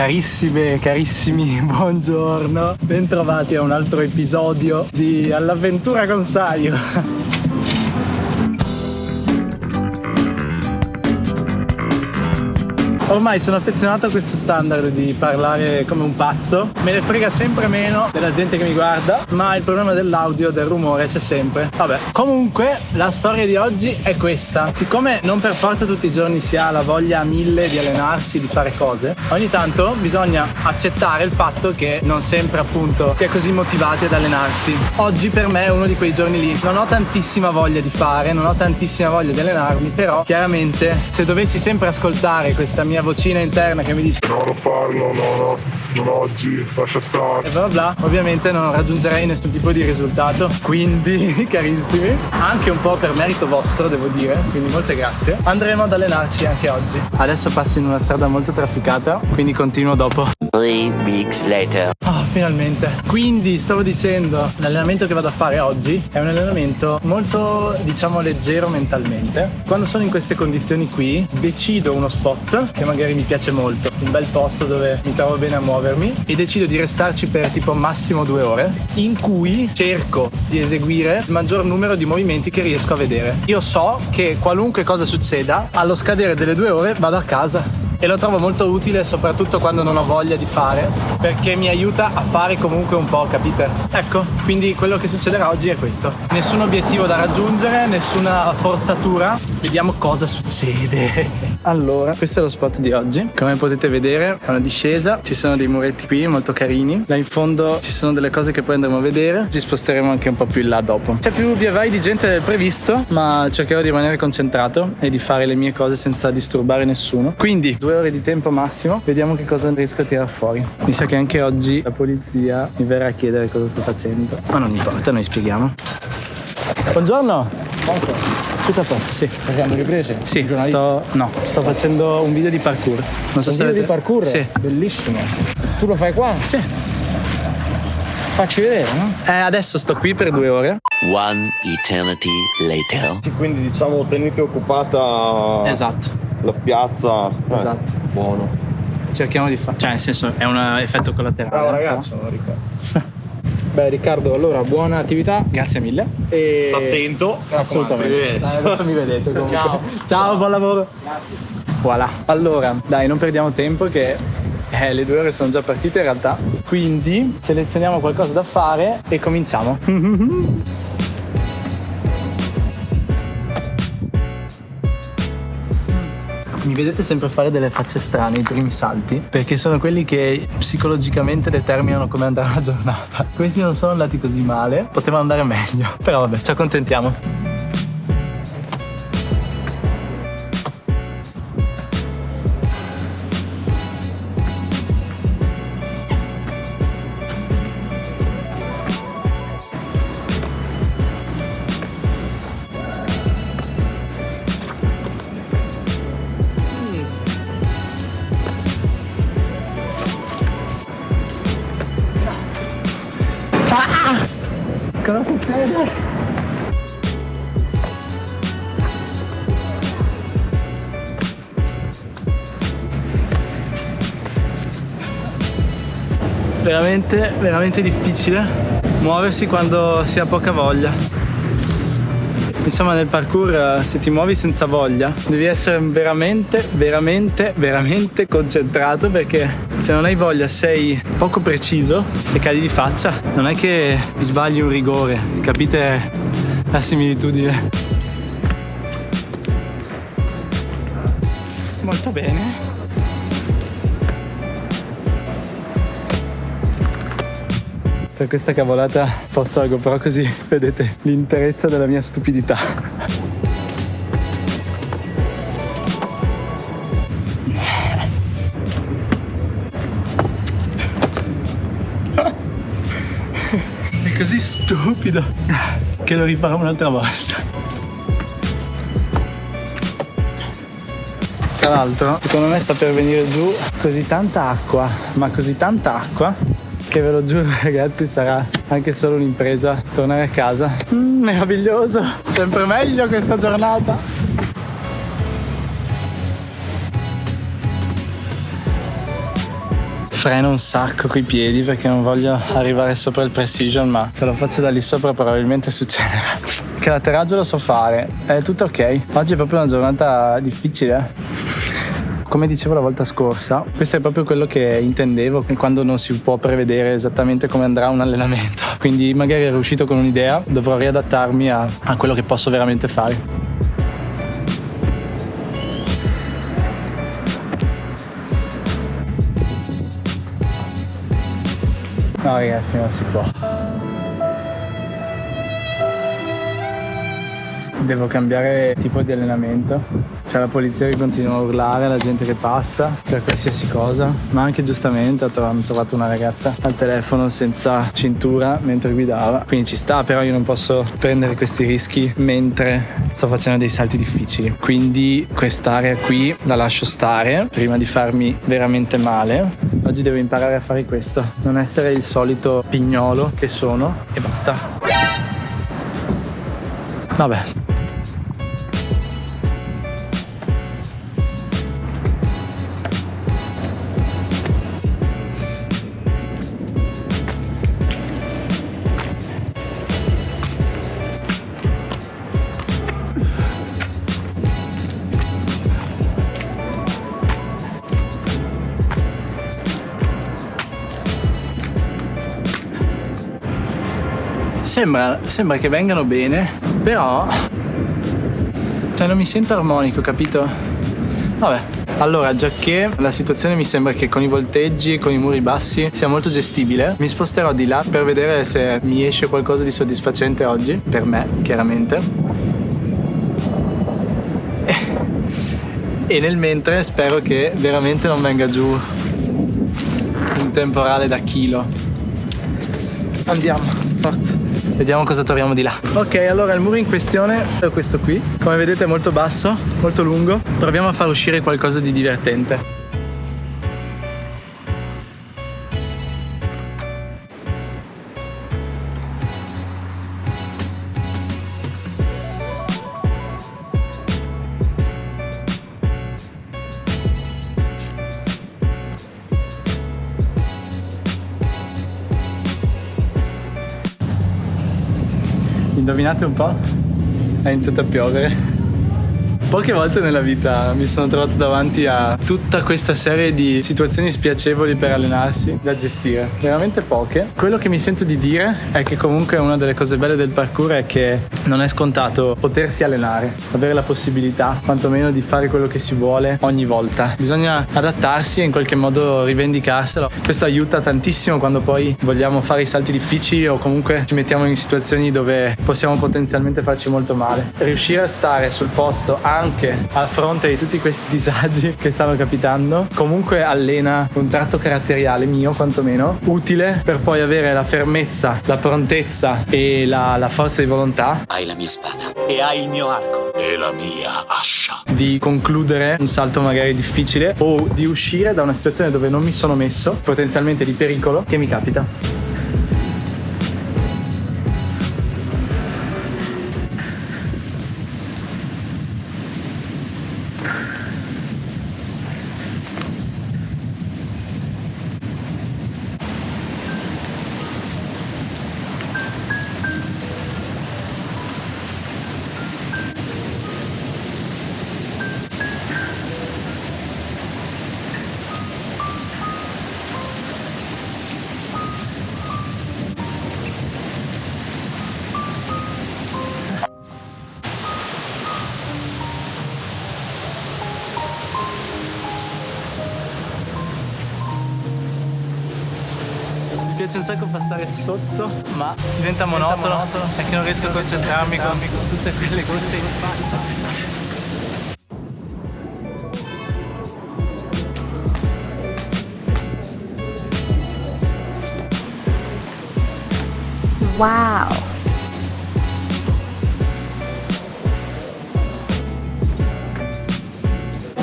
Carissime, carissimi, buongiorno. Bentrovati a un altro episodio di All'avventura con Saio. Ormai sono affezionato a questo standard di parlare come un pazzo. Me ne frega sempre meno della gente che mi guarda, ma il problema dell'audio, del rumore c'è sempre. Vabbè, comunque la storia di oggi è questa. Siccome non per forza tutti i giorni si ha la voglia a mille di allenarsi, di fare cose, ogni tanto bisogna accettare il fatto che non sempre appunto si è così motivati ad allenarsi. Oggi per me è uno di quei giorni lì. Non ho tantissima voglia di fare, non ho tantissima voglia di allenarmi, però chiaramente se dovessi sempre ascoltare questa mia mia vocina interna che mi dice no non farlo, no no, non oggi, lascia stare. E bla bla. Ovviamente non raggiungerei nessun tipo di risultato. Quindi carissimi anche un po' per merito vostro devo dire quindi molte grazie. Andremo ad allenarci anche oggi. Adesso passo in una strada molto trafficata quindi continuo dopo Three weeks later. Oh, finalmente. Quindi stavo dicendo, l'allenamento che vado a fare oggi è un allenamento molto, diciamo, leggero mentalmente. Quando sono in queste condizioni qui, decido uno spot che magari mi piace molto, un bel posto dove mi trovo bene a muovermi e decido di restarci per tipo massimo due ore, in cui cerco di eseguire il maggior numero di movimenti che riesco a vedere. Io so che qualunque cosa succeda, allo scadere delle due ore vado a casa e lo trovo molto utile soprattutto quando non ho voglia di fare perché mi aiuta a fare comunque un po', capite? Ecco, quindi quello che succederà oggi è questo. Nessun obiettivo da raggiungere, nessuna forzatura. Vediamo cosa succede. Allora, questo è lo spot di oggi. Come potete vedere è una discesa, ci sono dei muretti qui molto carini. Là in fondo ci sono delle cose che poi andremo a vedere. Ci sposteremo anche un po' più in là dopo. C'è più via vai di gente del previsto, ma cercherò di rimanere concentrato e di fare le mie cose senza disturbare nessuno. Quindi, due ore di tempo massimo, vediamo che cosa riesco a tirare fuori. Mi sa che anche oggi la polizia mi verrà a chiedere cosa sto facendo. Ma non importa, noi spieghiamo. Buongiorno! Buongiorno. Tutto a posto, sì. Hanno ripreso? Sì, sto, no, sto facendo un video di parkour. Non so un se video avete... di parkour? Sì. Bellissimo. Tu lo fai qua? Sì. Facci vedere, no? Eh, adesso sto qui per due ore. One eternity later. Quindi diciamo tenete occupata esatto. la piazza. Eh, esatto. Buono. Cerchiamo di fare. Cioè, nel senso, è un effetto collaterale. Bravo ragazzo, no? Beh Riccardo, allora buona attività. Grazie mille. E... Sta attento. Assolutamente. Dai, adesso mi vedete comunque. Ciao. Ciao, buon lavoro. Grazie. Voilà. Allora, dai, non perdiamo tempo che eh, le due ore sono già partite in realtà. Quindi selezioniamo qualcosa da fare e cominciamo. mi vedete sempre fare delle facce strane i primi salti perché sono quelli che psicologicamente determinano come andrà la giornata. Questi non sono andati così male, potevano andare meglio, però vabbè, ci accontentiamo. Veramente, veramente difficile muoversi quando si ha poca voglia. Insomma nel parkour eh, se ti muovi senza voglia devi essere veramente, veramente, veramente concentrato perché se non hai voglia sei poco preciso e cadi di faccia. Non è che sbagli un rigore, capite la similitudine? Molto bene. Per questa cavolata posto la GoPro così vedete l'interezza della mia stupidità. È così stupido che lo rifarò un'altra volta. Tra l'altro, secondo me sta per venire giù così tanta acqua, ma così tanta acqua che ve lo giuro ragazzi sarà anche solo un'impresa tornare a casa mm, meraviglioso sempre meglio questa giornata freno un sacco coi piedi perché non voglio arrivare sopra il precision, ma se lo faccio da lì sopra probabilmente succederà. Che l'atterraggio lo so fare, è tutto ok. Oggi è proprio una giornata difficile. Come dicevo la volta scorsa, questo è proprio quello che intendevo quando non si può prevedere esattamente come andrà un allenamento. Quindi magari ero uscito con un'idea, dovrò riadattarmi a, a quello che posso veramente fare. No ragazzi non si può. Devo cambiare tipo di allenamento c'è la polizia che continua a urlare, la gente che passa per qualsiasi cosa, ma anche giustamente hanno trovato una ragazza al telefono senza cintura mentre guidava. Quindi ci sta, però io non posso prendere questi rischi mentre sto facendo dei salti difficili. Quindi quest'area qui la lascio stare prima di farmi veramente male. Oggi devo imparare a fare questo, non essere il solito pignolo che sono e basta. Vabbè, Sembra, sembra che vengano bene, però... Cioè non mi sento armonico, capito? Vabbè, allora, già che la situazione mi sembra che con i volteggi e con i muri bassi sia molto gestibile, mi sposterò di là per vedere se mi esce qualcosa di soddisfacente oggi, per me, chiaramente. E nel mentre spero che veramente non venga giù un temporale da chilo. Andiamo, forza. Vediamo cosa troviamo di là. Ok, allora il muro in questione è questo qui. Come vedete è molto basso, molto lungo. Proviamo a far uscire qualcosa di divertente. Indovinate un po'? È iniziato a piovere. Poche volte nella vita mi sono trovato davanti a tutta questa serie di situazioni spiacevoli per allenarsi da gestire, veramente poche. Quello che mi sento di dire è che comunque una delle cose belle del parkour è che non è scontato potersi allenare, avere la possibilità quantomeno di fare quello che si vuole ogni volta. Bisogna adattarsi e in qualche modo rivendicarselo. Questo aiuta tantissimo quando poi vogliamo fare i salti difficili o comunque ci mettiamo in situazioni dove possiamo potenzialmente farci molto male. Riuscire a stare sul posto anche anche a fronte di tutti questi disagi che stanno capitando, comunque allena un tratto caratteriale mio quantomeno, utile per poi avere la fermezza, la prontezza e la, la forza di volontà. Hai la mia spada e hai il mio arco e la mia ascia. Di concludere un salto magari difficile o di uscire da una situazione dove non mi sono messo, potenzialmente di pericolo, che mi capita. Piace un sacco passare sotto, ma diventa monotono, monotono perché non riesco a concentrarmi con, con tutte quelle gocce in faccia. Wow!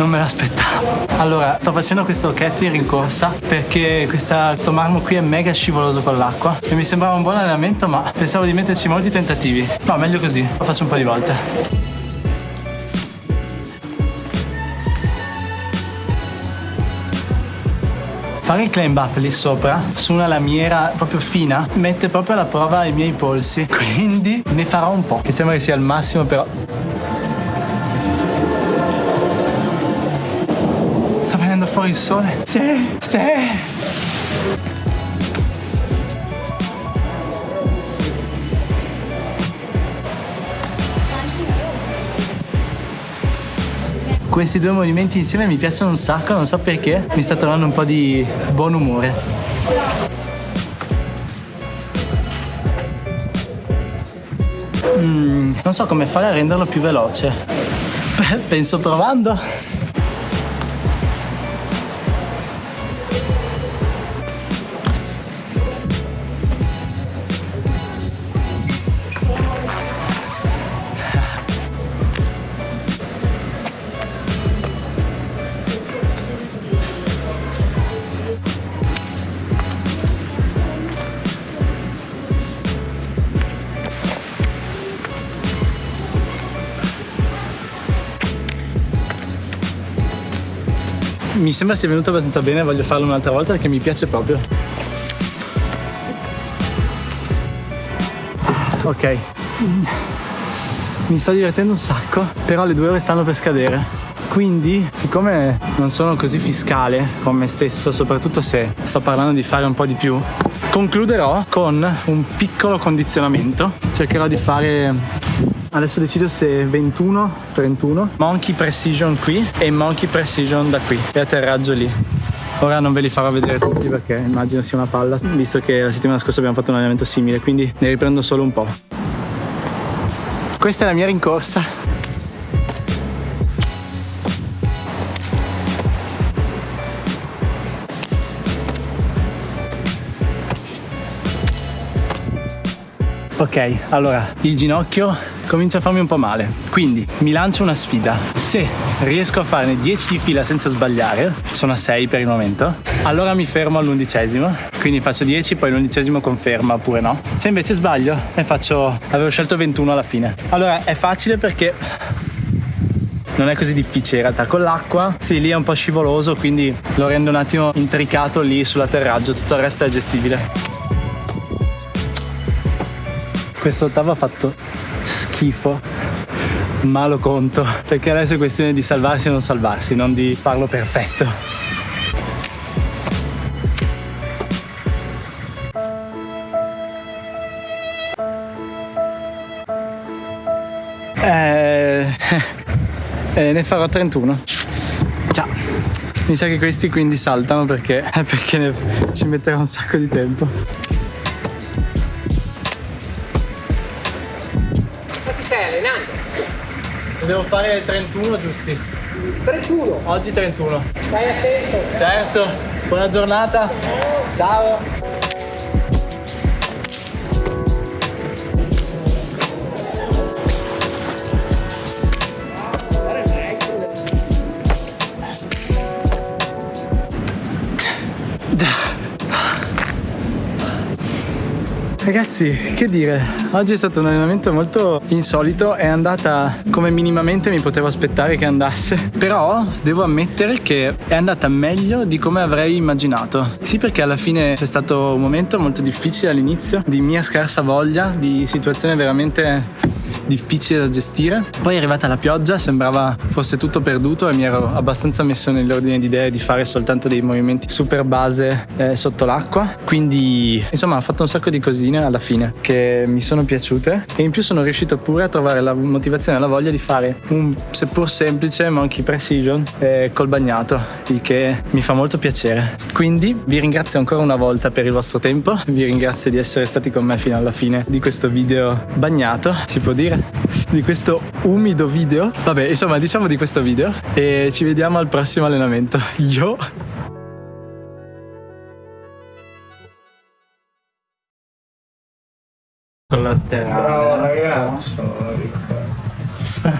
Non me l'aspettavo. Allora, sto facendo questo catting in corsa perché questa, questo marmo qui è mega scivoloso con l'acqua e mi sembrava un buon allenamento ma pensavo di metterci molti tentativi. No, meglio così, lo faccio un po' di volte. Fare il climb up lì sopra su una lamiera proprio fina mette proprio alla prova i miei polsi. Quindi ne farò un po'. Che sembra che sia il massimo, però. Fuori il sole. Sì, sì. Questi due movimenti insieme mi piacciono un sacco, non so perché, mi sta trovando un po' di buon umore. Mm, non so come fare a renderlo più veloce. Penso provando. Mi sembra sia venuto abbastanza bene, voglio farlo un'altra volta perché mi piace proprio. Ok. Mi sto divertendo un sacco, però le due ore stanno per scadere. Quindi, siccome non sono così fiscale con me stesso, soprattutto se sto parlando di fare un po' di più, concluderò con un piccolo condizionamento. Cercherò di fare Adesso decido se 21, 31, Monkey Precision qui e Monkey Precision da qui e atterraggio lì. Ora non ve li farò vedere tutti perché immagino sia una palla, visto che la settimana scorsa abbiamo fatto un allenamento simile, quindi ne riprendo solo un po'. Questa è la mia rincorsa. Ok, allora il ginocchio comincia a farmi un po' male. Quindi mi lancio una sfida. Se riesco a farne 10 di fila senza sbagliare, sono a 6 per il momento, allora mi fermo all'undicesimo. Quindi faccio 10, poi l'undicesimo conferma oppure no. Se invece sbaglio, ne faccio. avevo scelto 21 alla fine. Allora è facile perché non è così difficile in realtà con l'acqua sì lì è un po' scivoloso quindi lo rendo un attimo intricato lì sull'atterraggio tutto il resto è gestibile questo ottavo ha fatto schifo ma lo conto perché adesso è questione di salvarsi o non salvarsi non di farlo perfetto. Eh, eh, ne farò 31 già. Mi sa che questi quindi saltano perché, perché ne, ci metterà un sacco di tempo Devo fare 31 giusti. 31. Oggi 31. Stai attento. Certo. Buona giornata. Ciao. Ragazzi, che dire, oggi è stato un allenamento molto insolito, è andata come minimamente mi potevo aspettare che andasse, però devo ammettere che è andata meglio di come avrei immaginato. Sì, perché alla fine c'è stato un momento molto difficile all'inizio, di mia scarsa voglia, di situazione veramente difficile da gestire. Poi è arrivata la pioggia, sembrava fosse tutto perduto e mi ero abbastanza messo nell'ordine di idee di fare soltanto dei movimenti super base eh, sotto l'acqua. Quindi, insomma, ho fatto un sacco di cosine alla fine che mi sono piaciute e in più sono riuscito pure a trovare la motivazione e la voglia di fare un seppur semplice monkey precision eh, col bagnato, il che mi fa molto piacere. Quindi vi ringrazio ancora una volta per il vostro tempo, vi ringrazio di essere stati con me fino alla fine di questo video bagnato, si può dire, di questo umido video. Vabbè, insomma, diciamo di questo video e ci vediamo al prossimo allenamento. Yo! Collaterale. Bravo ragazzo.